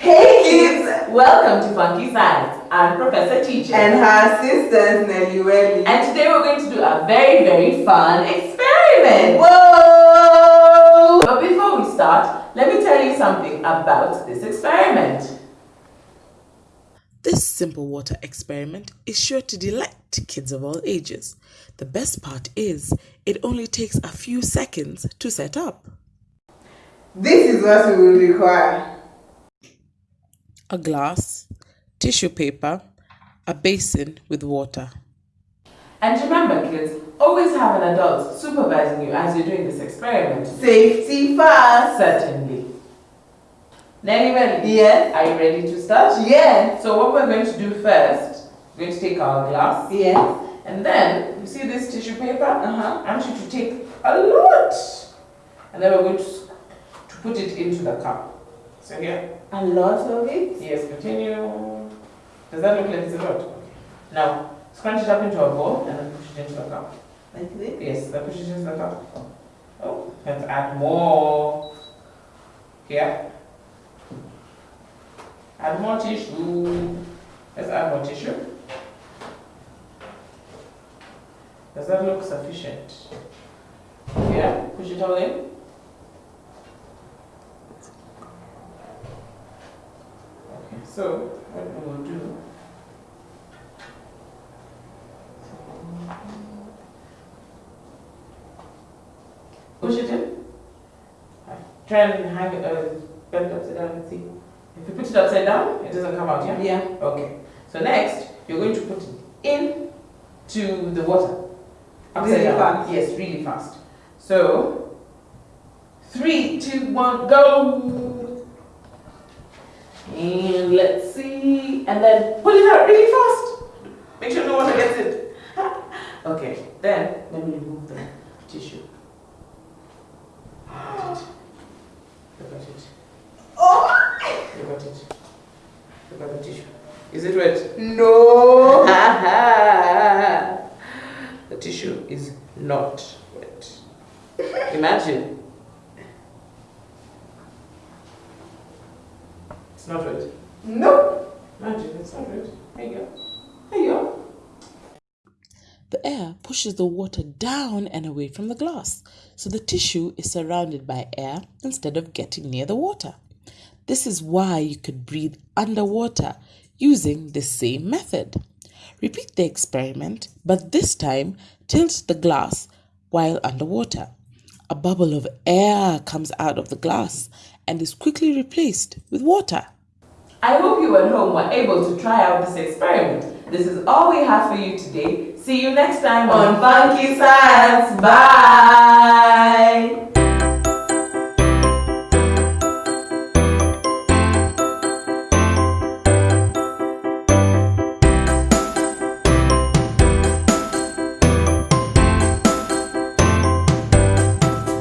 Hey kids! Welcome to Funky Science. I'm Professor Teacher. And her sisters Nelly Welly. And today we're going to do a very, very fun experiment. Whoa! But before we start, let me tell you something about this experiment. This simple water experiment is sure to delight kids of all ages. The best part is it only takes a few seconds to set up. This is what we will require. A glass, tissue paper, a basin with water. And remember kids, always have an adult supervising you as you're doing this experiment. Safety first. Certainly. Nelly Welly, Yes. are you ready to start? Yes. So what we're going to do first, we're going to take our glass Yes. and then, you see this tissue paper? Uh-huh. I want you to take a lot and then we're going to, to put it into the cup. So here, A lot of it. yes, continue. Does that look like it's a lot? Now, scrunch it up into a ball and then push it into the cup. Like this. Yes, then push it into the cup. Oh, let's add more. Here. Add more tissue. Let's add more tissue. Does that look sufficient? Yeah, push it all in. Okay, so what we will do. Push it in. Try and hang it, uh, bend it upside down and see. If you put it upside down, it doesn't come out, yeah? Yeah. Okay. So next, you're going to put it in to the water. Upside Really down. fast. Yes, really fast. So, three, two, one, go. And let's see. And then pull it out really fast. Make sure no one gets it. okay, then let me remove the tissue. It. Oh! It. The tissue. Is it wet? No. the tissue is not wet. Imagine. It's not wet. No. Imagine, it's not wet. There you go. There you go. The air pushes the water down and away from the glass, so the tissue is surrounded by air instead of getting near the water. This is why you could breathe underwater using the same method. Repeat the experiment, but this time tilt the glass while underwater. A bubble of air comes out of the glass and is quickly replaced with water. I hope you at home were able to try out this experiment. This is all we have for you today. See you next time on Funky Science. Bye.